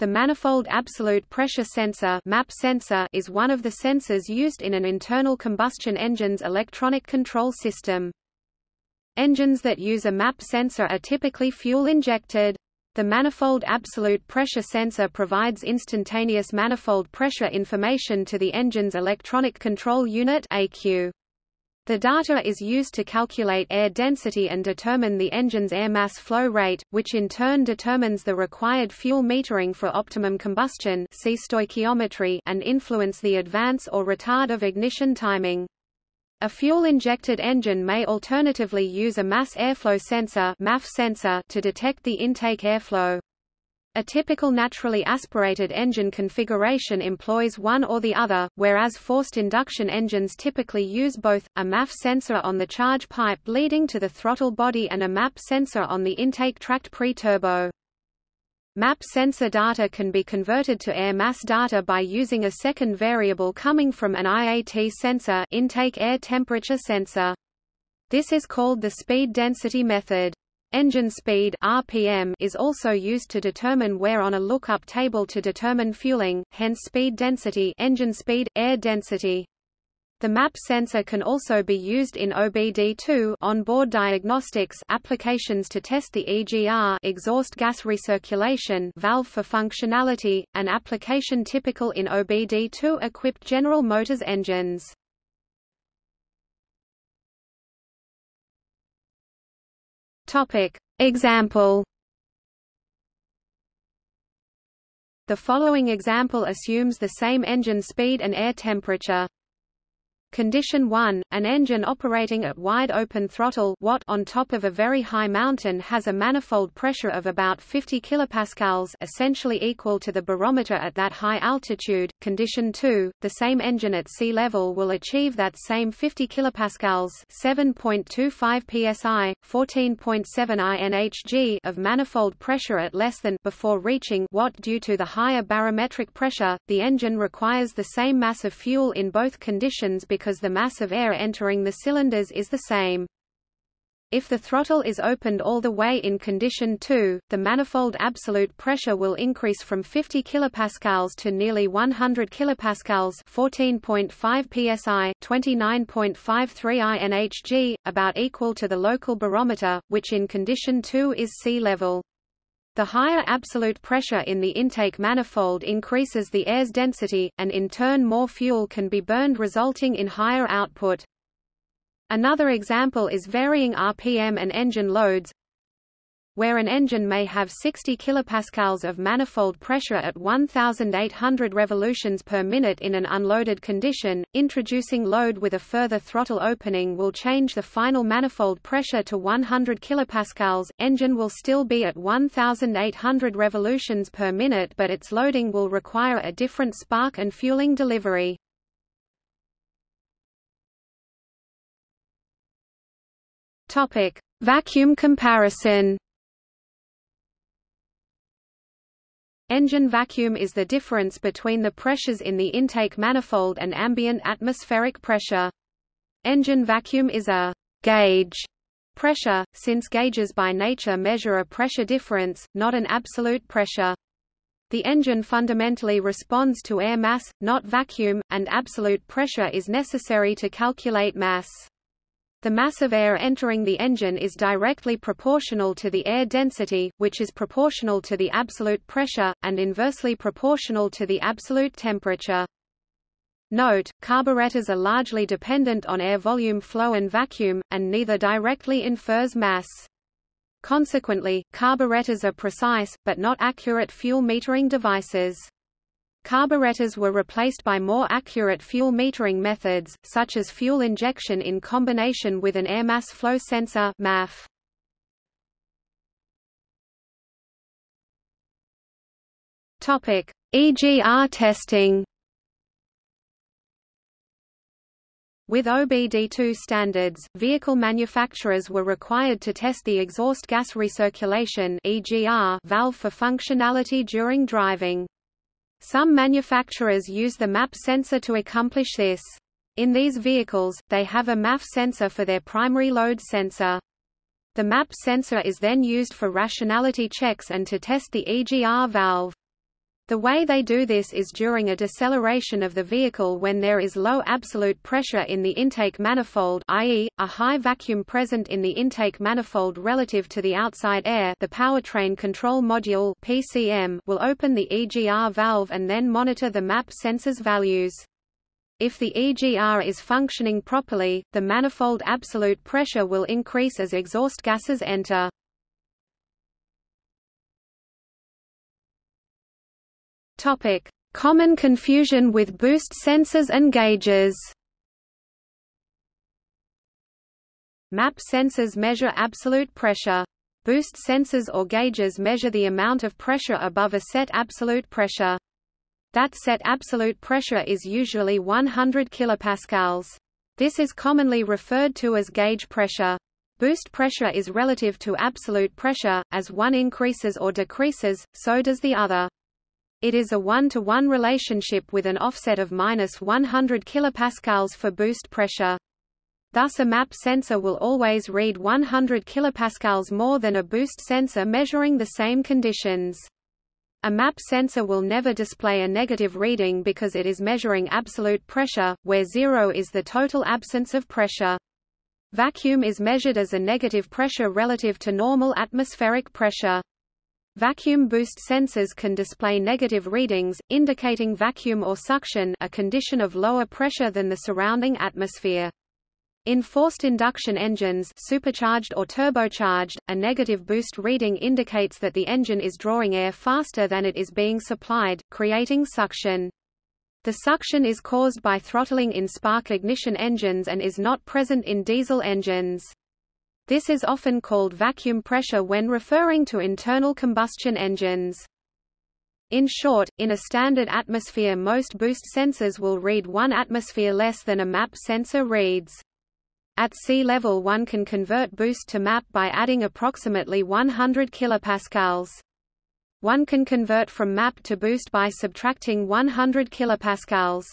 The manifold absolute pressure sensor MAP sensor is one of the sensors used in an internal combustion engine's electronic control system. Engines that use a MAP sensor are typically fuel-injected. The manifold absolute pressure sensor provides instantaneous manifold pressure information to the engine's electronic control unit ECU. The data is used to calculate air density and determine the engine's air mass flow rate, which in turn determines the required fuel metering for optimum combustion see stoichiometry and influence the advance or retard of ignition timing. A fuel-injected engine may alternatively use a mass airflow sensor, MAF sensor to detect the intake airflow. A typical naturally aspirated engine configuration employs one or the other, whereas forced induction engines typically use both, a MAF sensor on the charge pipe leading to the throttle body and a MAP sensor on the intake tract pre-turbo. MAP sensor data can be converted to air mass data by using a second variable coming from an IAT sensor intake air temperature sensor. This is called the speed density method. Engine speed RPM is also used to determine where on a lookup table to determine fueling, hence speed density engine speed, air density. The MAP sensor can also be used in OBD2 onboard diagnostics applications to test the EGR exhaust gas recirculation valve for functionality, an application typical in OBD2 equipped General Motors engines. Topic. Example The following example assumes the same engine speed and air temperature. Condition 1, an engine operating at wide open throttle watt on top of a very high mountain has a manifold pressure of about 50 kilopascals essentially equal to the barometer at that high altitude. Condition 2, the same engine at sea level will achieve that same 50 kilopascals 7.25 psi, 14.7 inhg of manifold pressure at less than before reaching watt due to the higher barometric pressure. The engine requires the same mass of fuel in both conditions because because the mass of air entering the cylinders is the same. If the throttle is opened all the way in condition 2, the manifold absolute pressure will increase from 50 kPa to nearly 100 kPa 14.5 psi, 29.53 inhg, about equal to the local barometer, which in condition 2 is sea level. The higher absolute pressure in the intake manifold increases the air's density, and in turn more fuel can be burned resulting in higher output. Another example is varying RPM and engine loads where an engine may have 60 kilopascals of manifold pressure at 1800 revolutions per minute in an unloaded condition, introducing load with a further throttle opening will change the final manifold pressure to 100 kilopascals. Engine will still be at 1800 revolutions per minute but its loading will require a different spark and fueling delivery. Topic: Vacuum comparison. Engine vacuum is the difference between the pressures in the intake manifold and ambient atmospheric pressure. Engine vacuum is a gauge pressure, since gauges by nature measure a pressure difference, not an absolute pressure. The engine fundamentally responds to air mass, not vacuum, and absolute pressure is necessary to calculate mass. The mass of air entering the engine is directly proportional to the air density, which is proportional to the absolute pressure, and inversely proportional to the absolute temperature. Note, carburetors are largely dependent on air volume flow and vacuum, and neither directly infers mass. Consequently, carburetors are precise, but not accurate fuel metering devices. Carburetors were replaced by more accurate fuel metering methods, such as fuel injection in combination with an air mass flow sensor MAF. Topic: EGR testing. With OBD2 standards, vehicle manufacturers were required to test the exhaust gas recirculation (EGR) valve for functionality during driving. Some manufacturers use the MAP sensor to accomplish this. In these vehicles, they have a MAF sensor for their primary load sensor. The MAP sensor is then used for rationality checks and to test the EGR valve. The way they do this is during a deceleration of the vehicle when there is low absolute pressure in the intake manifold i.e., a high vacuum present in the intake manifold relative to the outside air the powertrain control module PCM will open the EGR valve and then monitor the MAP sensor's values. If the EGR is functioning properly, the manifold absolute pressure will increase as exhaust gases enter. Topic: Common confusion with boost sensors and gauges. MAP sensors measure absolute pressure. Boost sensors or gauges measure the amount of pressure above a set absolute pressure. That set absolute pressure is usually 100 kilopascals. This is commonly referred to as gauge pressure. Boost pressure is relative to absolute pressure, as one increases or decreases, so does the other. It is a one-to-one -one relationship with an offset of minus 100 kilopascals for boost pressure. Thus a MAP sensor will always read 100 kilopascals more than a boost sensor measuring the same conditions. A MAP sensor will never display a negative reading because it is measuring absolute pressure, where zero is the total absence of pressure. Vacuum is measured as a negative pressure relative to normal atmospheric pressure. Vacuum boost sensors can display negative readings, indicating vacuum or suction a condition of lower pressure than the surrounding atmosphere. In forced induction engines supercharged or turbocharged, a negative boost reading indicates that the engine is drawing air faster than it is being supplied, creating suction. The suction is caused by throttling in spark ignition engines and is not present in diesel engines. This is often called vacuum pressure when referring to internal combustion engines. In short, in a standard atmosphere most boost sensors will read 1 atmosphere less than a MAP sensor reads. At sea level one can convert boost to MAP by adding approximately 100 kilopascals. One can convert from MAP to boost by subtracting 100 kilopascals.